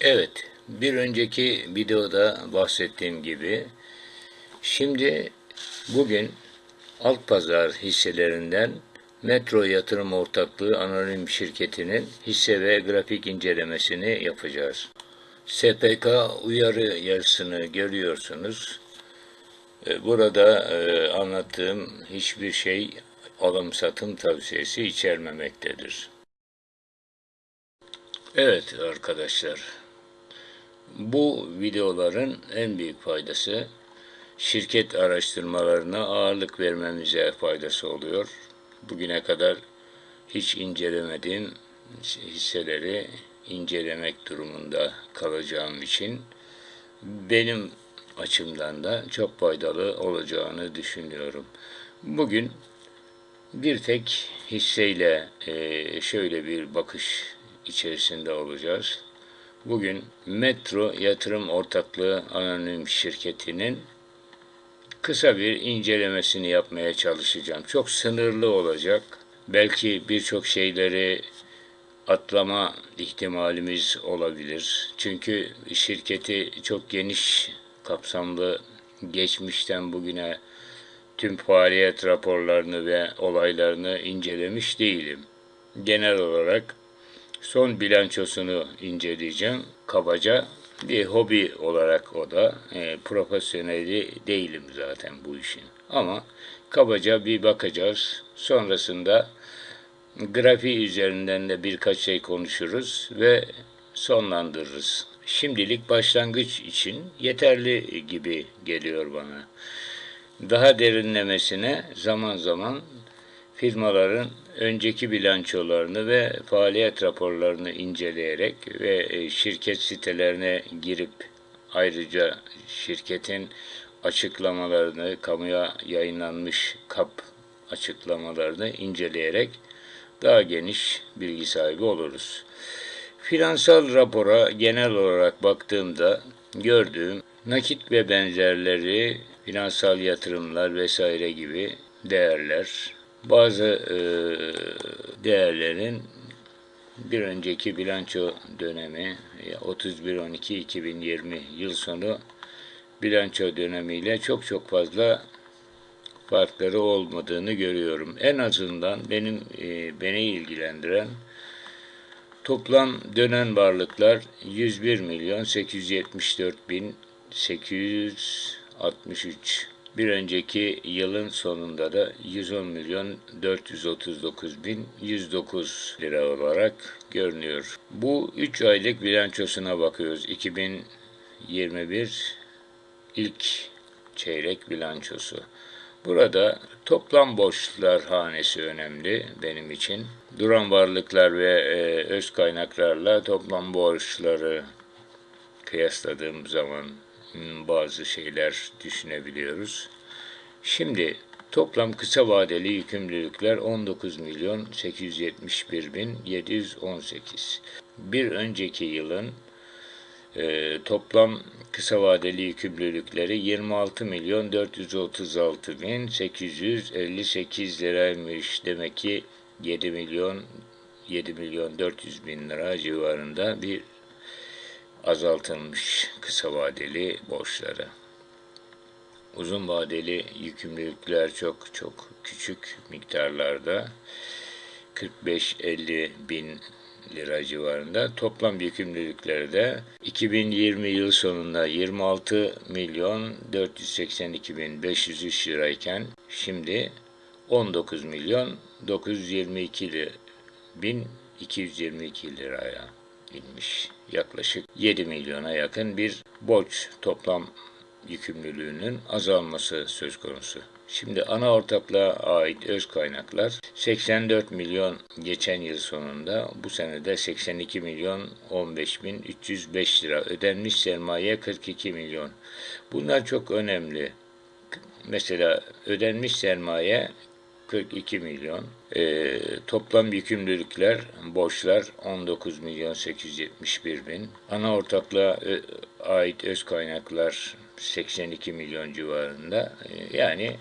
Evet, bir önceki videoda bahsettiğim gibi şimdi bugün alt pazar hisselerinden Metro Yatırım Ortaklığı Anonim Şirketi'nin hisse ve grafik incelemesini yapacağız. SPK uyarı yazısını görüyorsunuz. E, Burada e, anlattığım hiçbir şey alım satım tavsiyesi içermemektedir. Evet arkadaşlar, bu videoların en büyük faydası şirket araştırmalarına ağırlık vermemize faydası oluyor. Bugüne kadar hiç incelemediğim hisseleri incelemek durumunda kalacağım için benim açımdan da çok faydalı olacağını düşünüyorum. Bugün bir tek hisseyle şöyle bir bakış içerisinde olacağız. Bugün Metro Yatırım Ortaklığı Anonim Şirketi'nin kısa bir incelemesini yapmaya çalışacağım. Çok sınırlı olacak. Belki birçok şeyleri atlama ihtimalimiz olabilir. Çünkü şirketi çok geniş kapsamlı geçmişten bugüne tüm faaliyet raporlarını ve olaylarını incelemiş değilim. Genel olarak son bilançosunu inceleyeceğim. Kabaca bir hobi olarak o da e, profesyoneli değilim zaten bu işin. Ama kabaca bir bakacağız. Sonrasında grafiği üzerinden de birkaç şey konuşuruz ve sonlandırırız. Şimdilik başlangıç için yeterli gibi geliyor bana. Daha derinlemesine zaman zaman firmaların önceki bilançolarını ve faaliyet raporlarını inceleyerek ve e, şirket sitelerine girip ayrıca şirketin açıklamalarını, kamuya yayınlanmış kap açıklamalarını inceleyerek daha geniş bilgi sahibi oluruz. Finansal rapora genel olarak baktığımda gördüğüm nakit ve benzerleri, finansal yatırımlar vesaire gibi değerler, bazı e, değerlerin bir önceki bilanço dönemi 31-12-2020 yıl sonu bilanço dönemiyle çok çok fazla farkları olmadığını görüyorum. En azından benim e, beni ilgilendiren toplam dönen varlıklar 101 milyon 874 bin 863 bir önceki yılın sonunda da 110 milyon 439 bin 109 lira olarak görünüyor. Bu 3 aylık bilançosuna bakıyoruz. 2021 ilk çeyrek bilançosu. Burada toplam borçlar hanesi önemli benim için. Duran varlıklar ve e, öz kaynaklarla toplam borçları kıyasladığım zaman bazı şeyler düşünebiliyoruz. Şimdi toplam kısa vadeli yükümlülükler 19 milyon 871 bin 718. Bir önceki yılın e, toplam kısa vadeli yükümlülükleri 26 milyon 436 bin 858 liraymış. Demek ki 7 milyon 7 milyon 400 bin lira civarında bir azaltılmış kısa vadeli borçları. Uzun vadeli yükümlülükler çok çok küçük miktarlarda 45-50 bin lira civarında. Toplam yükümlülükleri de 2020 yıl sonunda 26 milyon 482 bin 503 lirayken şimdi 19 milyon 922 bin 222 liraya inmiş. Yaklaşık 7 milyona yakın bir borç toplam yükümlülüğünün azalması söz konusu. Şimdi ana ortaklığa ait öz kaynaklar 84 milyon geçen yıl sonunda bu senede 82 milyon 15 bin 305 lira ödenmiş sermaye 42 milyon. Bunlar çok önemli. Mesela ödenmiş sermaye 42 milyon. E, toplam yükümlülükler, borçlar 19 milyon 871 bin. Ana ortaklığa e, ait öz kaynaklar 82 milyon civarında. E, yani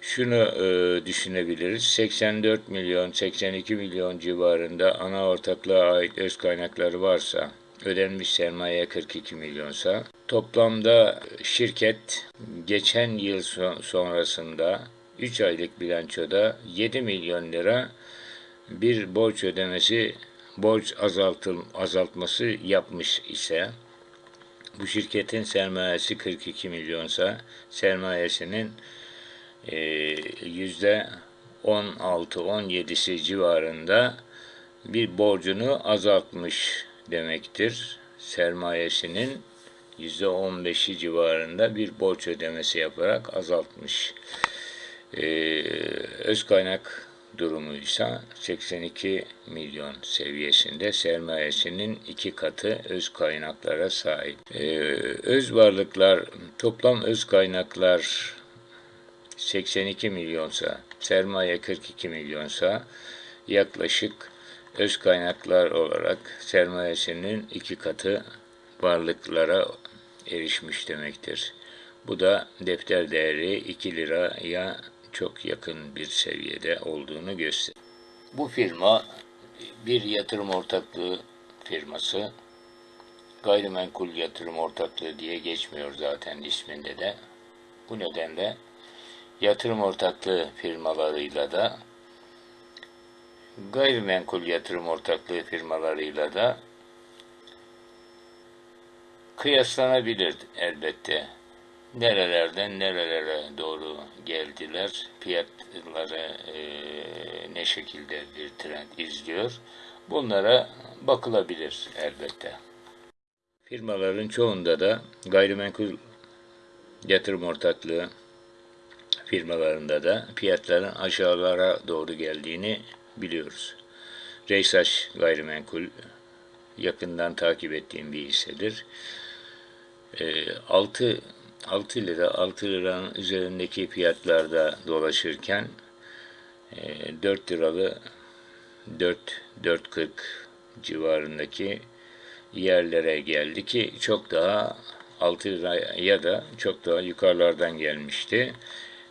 şunu e, düşünebiliriz. 84 milyon, 82 milyon civarında ana ortaklığa ait öz kaynakları varsa ödenmiş sermaye 42 milyonsa toplamda şirket geçen yıl son- sonrasında 3 aylık bilançoda 7 milyon lira bir borç ödemesi borç azaltıl azaltması yapmış ise bu şirketin sermayesi 42 milyonsa sermayesinin e, yüzde 16-17'si civarında bir borcunu azaltmış demektir. Sermayesinin yüzde 15'i civarında bir borç ödemesi yaparak azaltmış. Ee, öz kaynak durumu ise 82 milyon seviyesinde sermayesinin iki katı öz kaynaklara sahip. Ee, öz varlıklar, toplam öz kaynaklar 82 milyonsa, sermaye 42 milyonsa yaklaşık öz kaynaklar olarak sermayesinin iki katı varlıklara erişmiş demektir. Bu da defter değeri 2 liraya çok yakın bir seviyede olduğunu gösteriyor. Bu firma bir yatırım ortaklığı firması. Gayrimenkul yatırım ortaklığı diye geçmiyor zaten isminde de. Bu nedenle yatırım ortaklığı firmalarıyla da gayrimenkul yatırım ortaklığı firmalarıyla da kıyaslanabilir elbette. Nerelerden nerelere doğru geldiler, fiyatları e, ne şekilde bir trend izliyor, bunlara bakılabilir elbette. Firmaların çoğunda da gayrimenkul yatırım ortaklığı firmalarında da fiyatların aşağılara doğru geldiğini biliyoruz. Reysaş Gayrimenkul yakından takip ettiğim bir hissedir. E, 6 6 lira 6 liranın üzerindeki fiyatlarda dolaşırken e, 4 liralı 4 4.40 civarındaki yerlere geldi ki çok daha 6 liraya da çok daha yukarılardan gelmişti.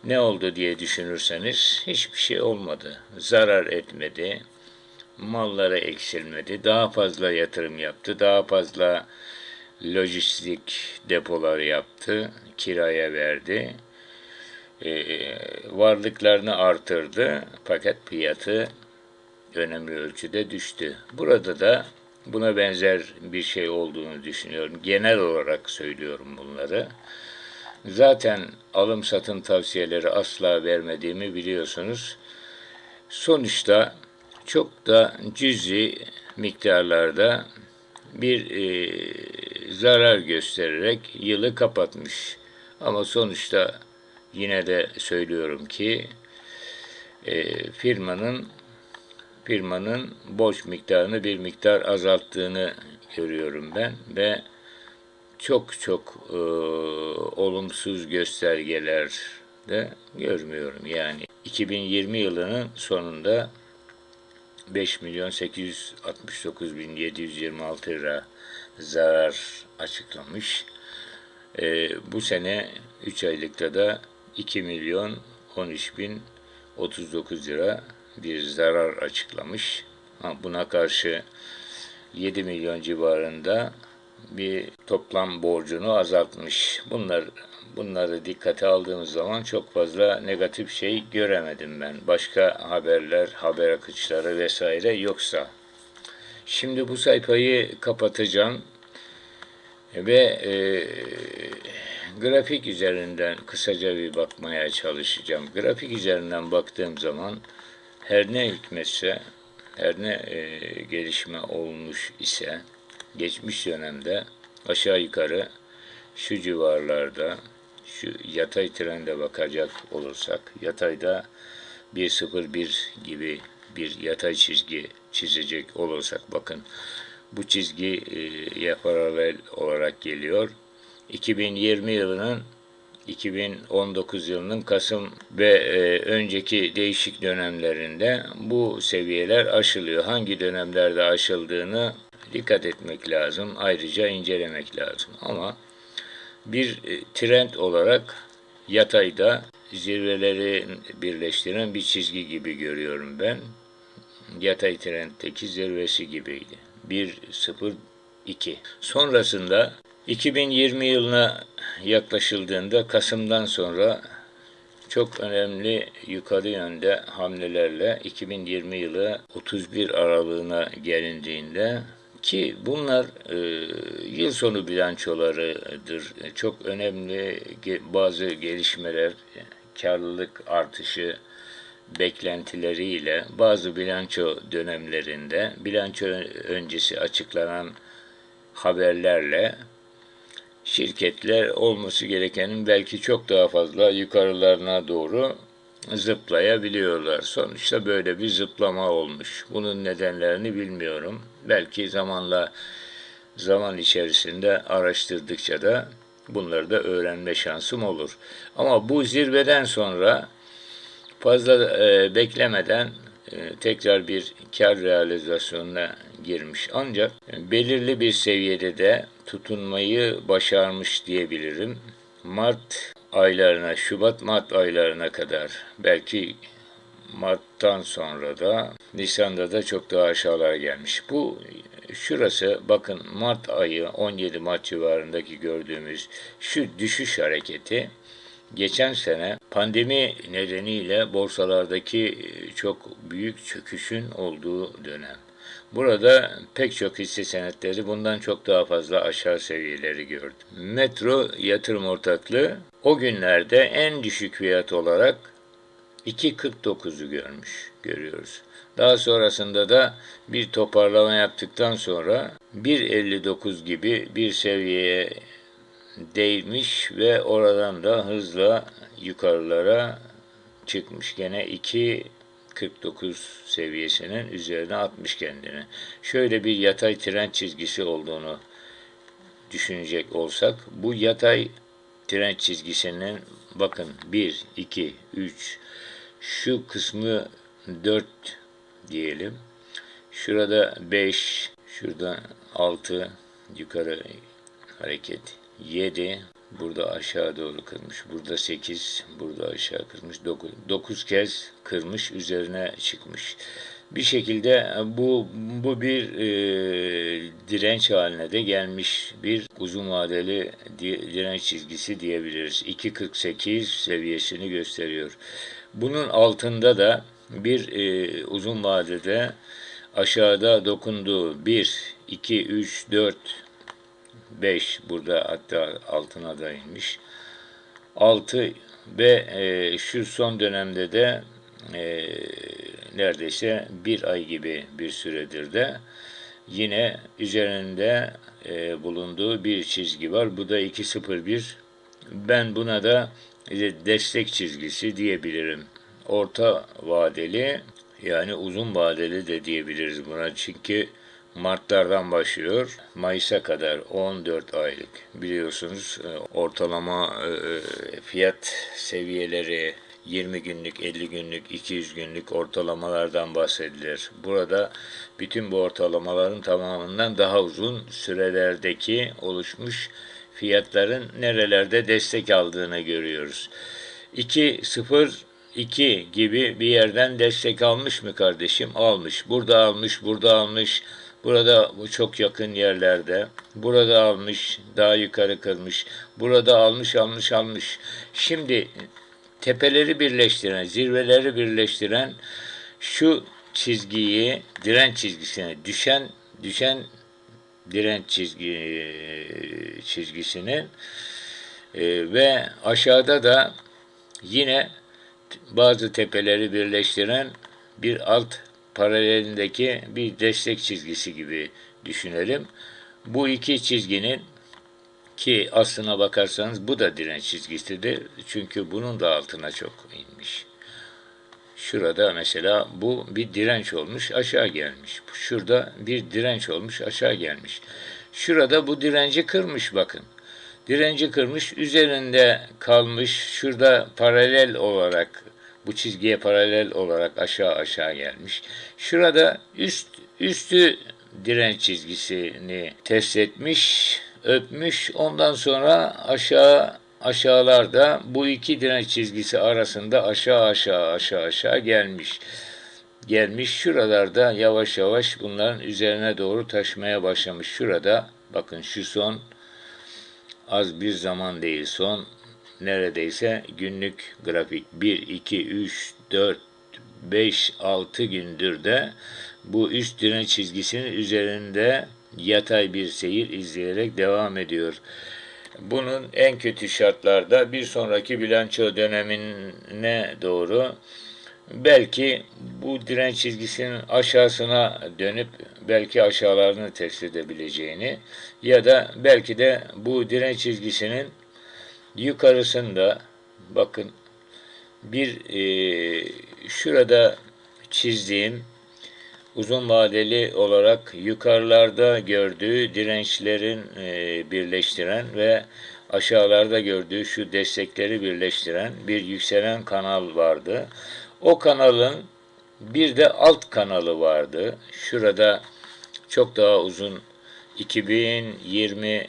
Ne oldu diye düşünürseniz hiçbir şey olmadı. Zarar etmedi. Mallara eksilmedi. Daha fazla yatırım yaptı. Daha fazla lojistik depolar yaptı. Kiraya verdi. Ee, varlıklarını artırdı. Fakat fiyatı önemli ölçüde düştü. Burada da buna benzer bir şey olduğunu düşünüyorum. Genel olarak söylüyorum bunları. Zaten alım satım tavsiyeleri asla vermediğimi biliyorsunuz. Sonuçta çok da cüzi miktarlarda bir e, zarar göstererek yılı kapatmış. Ama sonuçta yine de söylüyorum ki e, firmanın firmanın borç miktarını bir miktar azalttığını görüyorum ben ve çok çok e, olumsuz göstergeler de görmüyorum. Yani 2020 yılının sonunda 5 milyon 869 bin 726 lira zarar açıklamış. E, bu sene 3 aylıkta da 2 milyon 13 bin 39 lira bir zarar açıklamış. Ha, buna karşı 7 milyon civarında bir toplam borcunu azaltmış. Bunlar bunları dikkate aldığımız zaman çok fazla negatif şey göremedim ben. Başka haberler, haber akışları vesaire yoksa. Şimdi bu sayfayı kapatacağım ve e, grafik üzerinden kısaca bir bakmaya çalışacağım. Grafik üzerinden baktığım zaman her ne hikmetse, her ne e, gelişme olmuş ise geçmiş dönemde aşağı yukarı şu civarlarda şu yatay trende bakacak olursak yatayda 1.01 gibi bir yatay çizgi çizecek olursak bakın bu çizgi e, paralel olarak geliyor. 2020 yılının 2019 yılının Kasım ve e, önceki değişik dönemlerinde bu seviyeler aşılıyor. Hangi dönemlerde aşıldığını dikkat etmek lazım. Ayrıca incelemek lazım. Ama bir e, trend olarak yatayda zirveleri birleştiren bir çizgi gibi görüyorum ben. Yatay trenddeki zirvesi gibiydi. 1 0 2. Sonrasında 2020 yılına yaklaşıldığında Kasım'dan sonra çok önemli yukarı yönde hamlelerle 2020 yılı 31 aralığına gelindiğinde ki bunlar e, yıl sonu bilançolarıdır. Çok önemli bazı gelişmeler, karlılık artışı beklentileriyle bazı bilanço dönemlerinde bilanço öncesi açıklanan haberlerle şirketler olması gerekenin belki çok daha fazla yukarılarına doğru zıplayabiliyorlar. Sonuçta böyle bir zıplama olmuş. Bunun nedenlerini bilmiyorum. Belki zamanla zaman içerisinde araştırdıkça da bunları da öğrenme şansım olur. Ama bu zirveden sonra fazla e, beklemeden e, tekrar bir kar realizasyonuna girmiş. Ancak belirli bir seviyede de tutunmayı başarmış diyebilirim. Mart aylarına, Şubat-Mart aylarına kadar belki Mart'tan sonra da Nisan'da da çok daha aşağılara gelmiş. Bu şurası bakın Mart ayı 17 Mart civarındaki gördüğümüz şu düşüş hareketi geçen sene pandemi nedeniyle borsalardaki çok büyük çöküşün olduğu dönem. Burada pek çok hisse senetleri bundan çok daha fazla aşağı seviyeleri gördü. Metro yatırım ortaklığı o günlerde en düşük fiyat olarak 2.49'u görmüş, görüyoruz. Daha sonrasında da bir toparlama yaptıktan sonra 1.59 gibi bir seviyeye değmiş ve oradan da hızla yukarılara çıkmış. Gene 2.49 seviyesinin üzerine atmış kendini. Şöyle bir yatay trend çizgisi olduğunu düşünecek olsak bu yatay trend çizgisinin bakın 1, 2, 3 şu kısmı 4 diyelim. Şurada 5, şurada 6 yukarı hareket 7 burada aşağı doğru kırmış. Burada 8 burada aşağı kırmış. 9 9 kez kırmış üzerine çıkmış. Bir şekilde bu bu bir e, direnç haline de gelmiş bir uzun vadeli di, direnç çizgisi diyebiliriz. 2.48 seviyesini gösteriyor. Bunun altında da bir e, uzun vadede aşağıda dokunduğu 1, 2, 3, 4, 5 burada hatta altına da inmiş. 6 ve e, şu son dönemde de e, neredeyse bir ay gibi bir süredir de yine üzerinde e, bulunduğu bir çizgi var. Bu da 2.01. Ben buna da e, destek çizgisi diyebilirim. Orta vadeli yani uzun vadeli de diyebiliriz buna. Çünkü Martlardan başlıyor. Mayıs'a kadar 14 aylık biliyorsunuz e, ortalama e, fiyat seviyeleri 20 günlük, 50 günlük, 200 günlük ortalamalardan bahsedilir. Burada bütün bu ortalamaların tamamından daha uzun sürelerdeki oluşmuş fiyatların nerelerde destek aldığını görüyoruz. 2.02 gibi bir yerden destek almış mı kardeşim? Almış. Burada almış, burada almış. Burada bu çok yakın yerlerde. Burada almış, daha yukarı kırmış. Burada almış, almış, almış. Şimdi tepeleri birleştiren, zirveleri birleştiren şu çizgiyi, direnç çizgisine düşen düşen direnç çizgi çizgisinin e, ve aşağıda da yine bazı tepeleri birleştiren bir alt paralelindeki bir destek çizgisi gibi düşünelim. Bu iki çizginin ki aslına bakarsanız bu da direnç çizgisidir. Çünkü bunun da altına çok inmiş. Şurada mesela bu bir direnç olmuş aşağı gelmiş. Şurada bir direnç olmuş aşağı gelmiş. Şurada bu direnci kırmış bakın. Direnci kırmış üzerinde kalmış. Şurada paralel olarak bu çizgiye paralel olarak aşağı aşağı gelmiş. Şurada üst üstü direnç çizgisini test etmiş, öpmüş. Ondan sonra aşağı aşağılarda bu iki direnç çizgisi arasında aşağı aşağı aşağı aşağı gelmiş. Gelmiş şuralarda yavaş yavaş bunların üzerine doğru taşmaya başlamış. Şurada Bakın şu son az bir zaman değil son neredeyse günlük grafik 1, 2, 3, 4, 5, 6 gündür de bu üst direnç çizgisinin üzerinde yatay bir seyir izleyerek devam ediyor. Bunun en kötü şartlarda bir sonraki bilanço dönemine doğru belki bu direnç çizgisinin aşağısına dönüp belki aşağılarını test edebileceğini ya da belki de bu direnç çizgisinin yukarısında bakın bir e, şurada çizdiğim uzun vadeli olarak yukarılarda gördüğü dirençlerin e, birleştiren ve aşağılarda gördüğü şu destekleri birleştiren bir yükselen kanal vardı. O kanalın bir de alt kanalı vardı. Şurada çok daha uzun 2020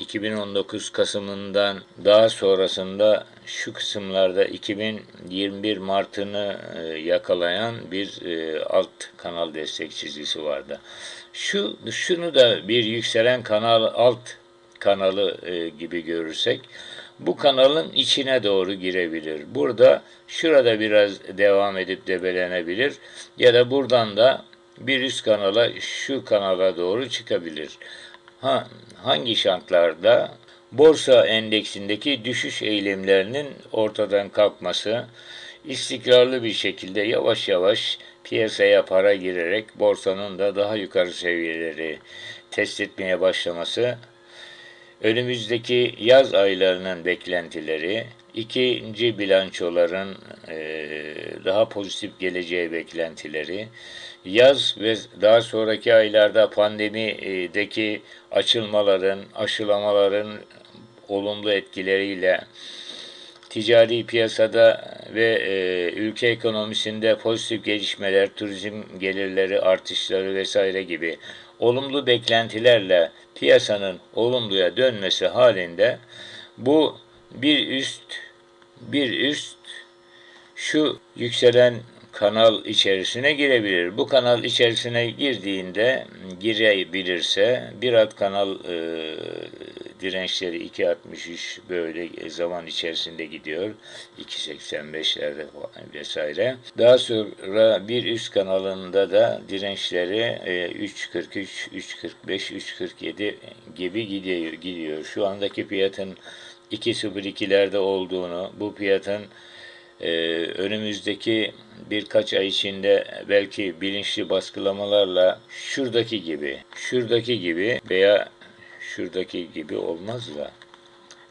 2019 Kasım'ından daha sonrasında şu kısımlarda 2021 Mart'ını e, yakalayan bir e, alt kanal destek çizgisi vardı. Şu şunu da bir yükselen kanal alt kanalı e, gibi görürsek bu kanalın içine doğru girebilir. Burada şurada biraz devam edip debelenebilir ya da buradan da bir üst kanala şu kanala doğru çıkabilir. Ha, hangi şartlarda? Borsa endeksindeki düşüş eylemlerinin ortadan kalkması, istikrarlı bir şekilde yavaş yavaş piyasaya para girerek borsanın da daha yukarı seviyeleri test etmeye başlaması, önümüzdeki yaz aylarının beklentileri, ikinci bilançoların e, daha pozitif geleceği beklentileri, yaz ve daha sonraki aylarda pandemideki açılmaların, aşılamaların olumlu etkileriyle ticari piyasada ve e, ülke ekonomisinde pozitif gelişmeler, turizm gelirleri artışları vesaire gibi olumlu beklentilerle piyasanın olumluya dönmesi halinde bu bir üst bir üst şu yükselen kanal içerisine girebilir. Bu kanal içerisine girdiğinde girebilirse bir alt kanal e, dirençleri 2.63 böyle zaman içerisinde gidiyor. 2.85'lerde vesaire. Daha sonra bir üst kanalında da dirençleri e, 3.43, 3.45, 3.47 gibi gidiyor, gidiyor. Şu andaki fiyatın 2.02'lerde olduğunu, bu fiyatın e, önümüzdeki birkaç ay içinde belki bilinçli baskılamalarla şuradaki gibi, şuradaki gibi veya şuradaki gibi olmaz da.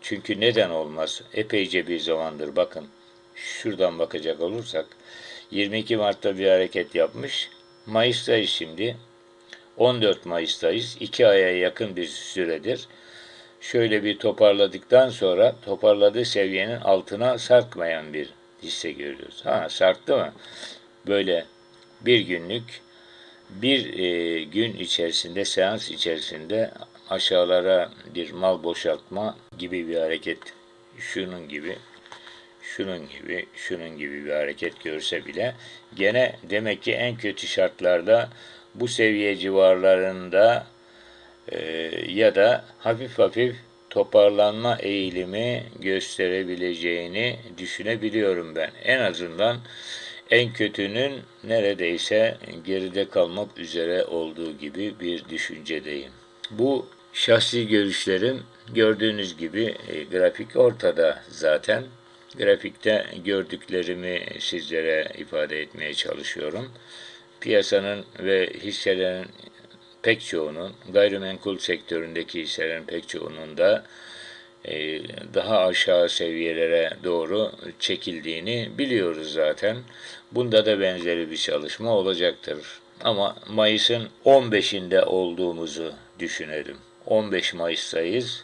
Çünkü neden olmaz? Epeyce bir zamandır bakın. Şuradan bakacak olursak 22 Mart'ta bir hareket yapmış. Mayıs'tayız şimdi. 14 Mayıs'tayız. 2 aya yakın bir süredir. Şöyle bir toparladıktan sonra toparladığı seviyenin altına sarkmayan bir hisse görüyoruz. Ha sarktı mı? Böyle bir günlük bir e, gün içerisinde seans içerisinde aşağılara bir mal boşaltma gibi bir hareket şunun gibi şunun gibi şunun gibi bir hareket görse bile gene demek ki en kötü şartlarda bu seviye civarlarında e, ya da hafif hafif toparlanma eğilimi gösterebileceğini düşünebiliyorum ben. En azından en kötünün neredeyse geride kalmak üzere olduğu gibi bir düşüncedeyim. Bu şahsi görüşlerim gördüğünüz gibi e, grafik ortada zaten. Grafikte gördüklerimi sizlere ifade etmeye çalışıyorum. Piyasanın ve hisselerin pek çoğunun, gayrimenkul sektöründeki hisselerin pek çoğunun da e, daha aşağı seviyelere doğru çekildiğini biliyoruz zaten. Bunda da benzeri bir çalışma olacaktır. Ama Mayıs'ın 15'inde olduğumuzu düşünelim. 15 Mayıs'tayız.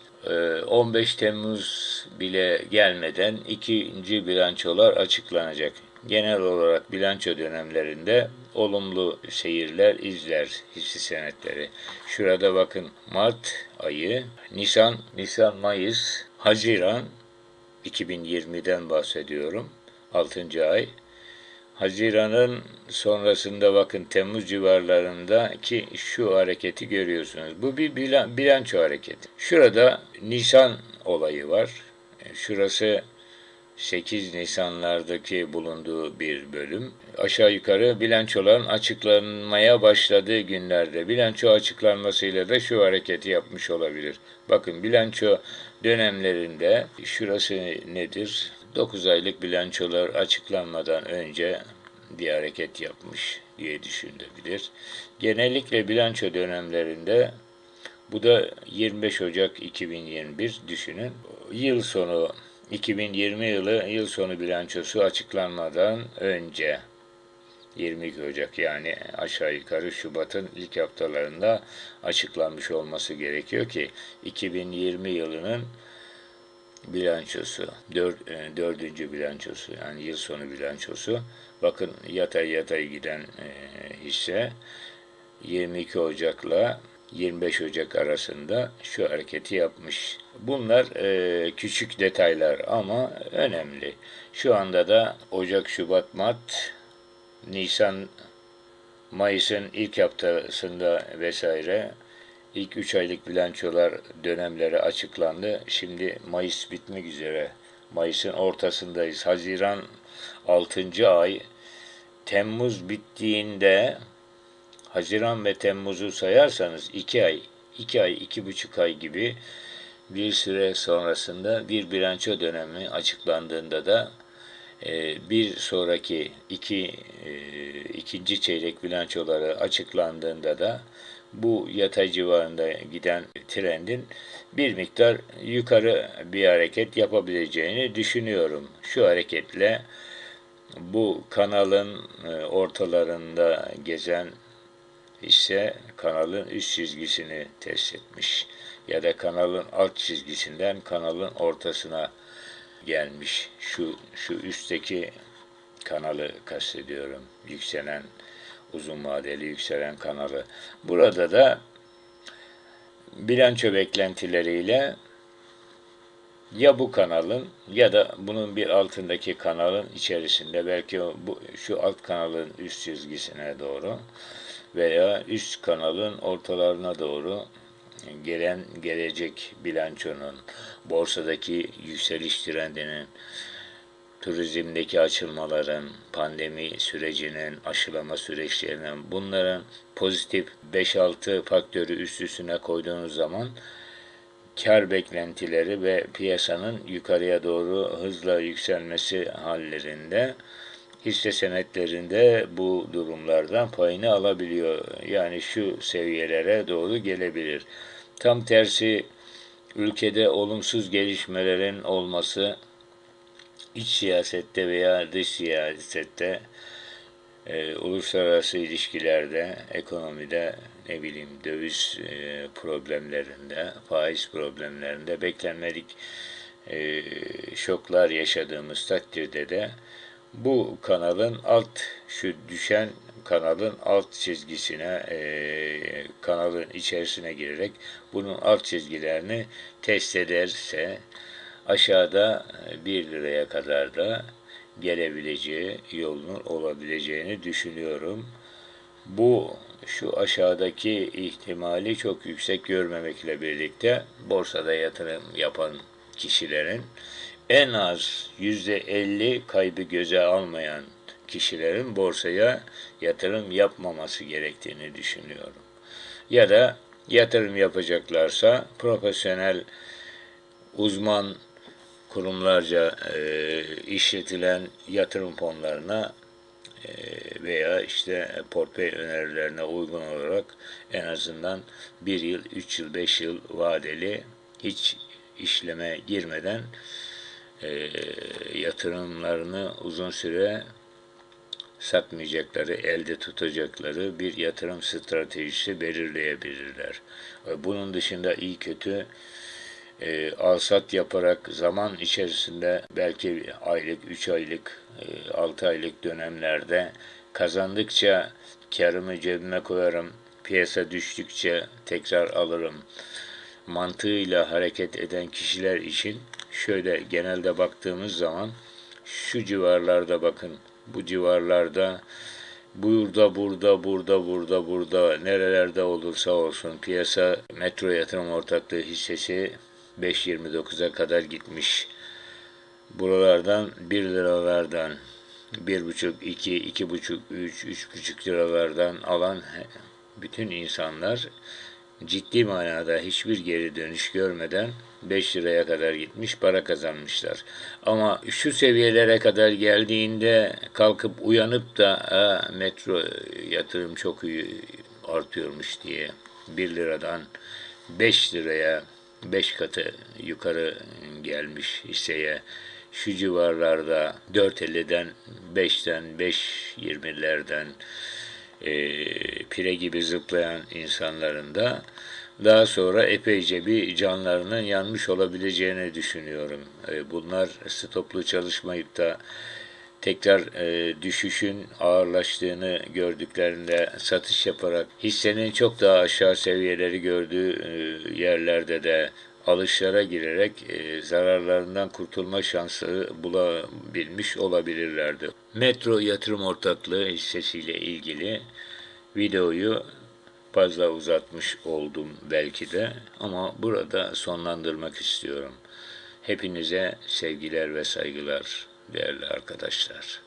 15 e, Temmuz bile gelmeden ikinci bilançolar açıklanacak genel olarak bilanço dönemlerinde olumlu seyirler izler hisse senetleri. Şurada bakın Mart ayı, Nisan, Nisan, Mayıs, Haziran 2020'den bahsediyorum. 6. ay. Haziran'ın sonrasında bakın Temmuz civarlarındaki şu hareketi görüyorsunuz. Bu bir bilan, bilanço hareketi. Şurada Nisan olayı var. Şurası 8 Nisanlardaki bulunduğu bir bölüm. Aşağı yukarı bilançoların açıklanmaya başladığı günlerde bilanço açıklanmasıyla da şu hareketi yapmış olabilir. Bakın bilanço dönemlerinde şurası nedir? 9 aylık bilançolar açıklanmadan önce bir hareket yapmış diye düşünülebilir. Genellikle bilanço dönemlerinde bu da 25 Ocak 2021 düşünün. Yıl sonu 2020 yılı yıl sonu bilançosu açıklanmadan önce 22 Ocak yani aşağı yukarı Şubat'ın ilk haftalarında açıklanmış olması gerekiyor ki 2020 yılının bilançosu, dört, e, dördüncü bilançosu yani yıl sonu bilançosu. Bakın yatay yatay giden e, hisse 22 Ocak'la 25 Ocak arasında şu hareketi yapmış. Bunlar e, küçük detaylar ama önemli. Şu anda da Ocak, Şubat, Mart, Nisan, Mayıs'ın ilk haftasında vesaire ilk 3 aylık bilançolar dönemleri açıklandı. Şimdi Mayıs bitmek üzere. Mayıs'ın ortasındayız. Haziran 6. ay. Temmuz bittiğinde Haziran ve Temmuz'u sayarsanız 2 ay, 2 ay, 2,5 ay gibi bir süre sonrasında bir bilanço dönemi açıklandığında da e, bir sonraki iki e, ikinci çeyrek bilançoları açıklandığında da bu yatay civarında giden trendin bir miktar yukarı bir hareket yapabileceğini düşünüyorum. Şu hareketle bu kanalın e, ortalarında gezen ise kanalın üst çizgisini test etmiş ya da kanalın alt çizgisinden kanalın ortasına gelmiş. Şu şu üstteki kanalı kastediyorum. Yükselen uzun vadeli yükselen kanalı. Burada da bilanço beklentileriyle ya bu kanalın ya da bunun bir altındaki kanalın içerisinde belki bu şu alt kanalın üst çizgisine doğru veya üst kanalın ortalarına doğru gelen gelecek bilançonun borsadaki yükseliş trendinin turizmdeki açılmaların, pandemi sürecinin, aşılama süreçlerinin bunların pozitif 5-6 faktörü üst üstüne koyduğunuz zaman kar beklentileri ve piyasanın yukarıya doğru hızla yükselmesi hallerinde hisse senetlerinde bu durumlardan payını alabiliyor. Yani şu seviyelere doğru gelebilir. Tam tersi ülkede olumsuz gelişmelerin olması iç siyasette veya dış siyasette e, uluslararası ilişkilerde, ekonomide, ne bileyim döviz e, problemlerinde, faiz problemlerinde beklenmedik e, şoklar yaşadığımız takdirde de bu kanalın alt şu düşen kanalın alt çizgisine e, kanalın içerisine girerek bunun alt çizgilerini test ederse aşağıda 1 liraya kadar da gelebileceği yolun olabileceğini düşünüyorum. Bu şu aşağıdaki ihtimali çok yüksek görmemekle birlikte borsada yatırım yapan kişilerin en az %50 kaybı göze almayan kişilerin borsaya yatırım yapmaması gerektiğini düşünüyorum. Ya da yatırım yapacaklarsa profesyonel uzman kurumlarca e, işletilen yatırım fonlarına e, veya işte portföy önerilerine uygun olarak en azından bir yıl, üç yıl, beş yıl vadeli hiç işleme girmeden e, yatırımlarını uzun süre satmayacakları, elde tutacakları bir yatırım stratejisi belirleyebilirler. Bunun dışında iyi kötü e, alsat yaparak zaman içerisinde belki aylık, 3 aylık, e, 6 aylık dönemlerde kazandıkça karımı cebime koyarım, piyasa düştükçe tekrar alırım mantığıyla hareket eden kişiler için şöyle genelde baktığımız zaman şu civarlarda bakın bu civarlarda burada burada burada burada burada nerelerde olursa olsun piyasa metro yatırım ortaklığı hissesi 5.29'a kadar gitmiş. Buralardan 1 liralardan 1,5, 2, 2,5, 3, 3,5 liralardan alan bütün insanlar ciddi manada hiçbir geri dönüş görmeden 5 liraya kadar gitmiş para kazanmışlar. Ama şu seviyelere kadar geldiğinde kalkıp uyanıp da "Aa, metro yatırım çok iyi artıyormuş diye 1 liradan 5 liraya 5 katı yukarı gelmiş hisseye şu civarlarda 4.50'den 5'ten 5.20'lerden e, pire gibi zıplayan insanların da daha sonra epeyce bir canlarının yanmış olabileceğini düşünüyorum. E, bunlar stoplu çalışmayıp da tekrar e, düşüşün ağırlaştığını gördüklerinde satış yaparak hissenin çok daha aşağı seviyeleri gördüğü e, yerlerde de alışlara girerek e, zararlarından kurtulma şansı bulabilmiş olabilirlerdi. Metro Yatırım Ortaklığı hissesiyle ilgili videoyu fazla uzatmış oldum belki de ama burada sonlandırmak istiyorum. Hepinize sevgiler ve saygılar değerli arkadaşlar.